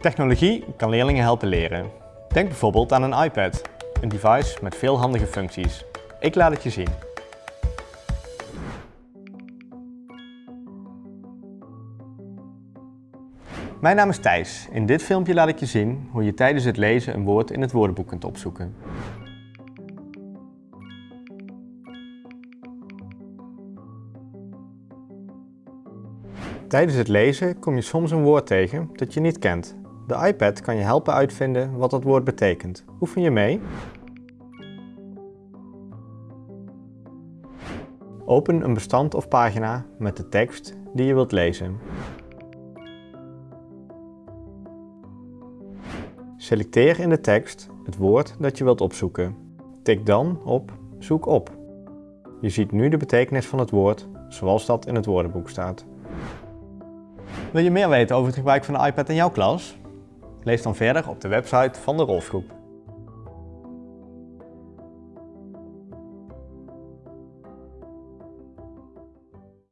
Technologie kan leerlingen helpen leren. Denk bijvoorbeeld aan een iPad, een device met veel handige functies. Ik laat het je zien. Mijn naam is Thijs. In dit filmpje laat ik je zien hoe je tijdens het lezen een woord in het woordenboek kunt opzoeken. Tijdens het lezen kom je soms een woord tegen dat je niet kent. De iPad kan je helpen uitvinden wat dat woord betekent. Oefen je mee? Open een bestand of pagina met de tekst die je wilt lezen. Selecteer in de tekst het woord dat je wilt opzoeken. Tik dan op Zoek op. Je ziet nu de betekenis van het woord zoals dat in het woordenboek staat. Wil je meer weten over het gebruik van de iPad in jouw klas? Lees dan verder op de website van de Rolfgroep.